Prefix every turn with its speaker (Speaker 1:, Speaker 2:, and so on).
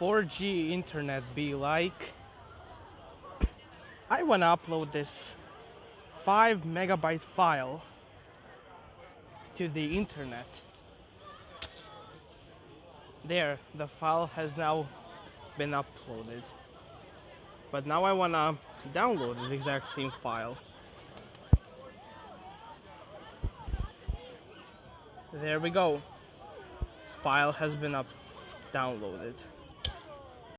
Speaker 1: 4G internet be like? I wanna upload this 5 megabyte file to the internet. There, the file has now been uploaded. But now I wanna download the exact same file. There we go. File has been up downloaded.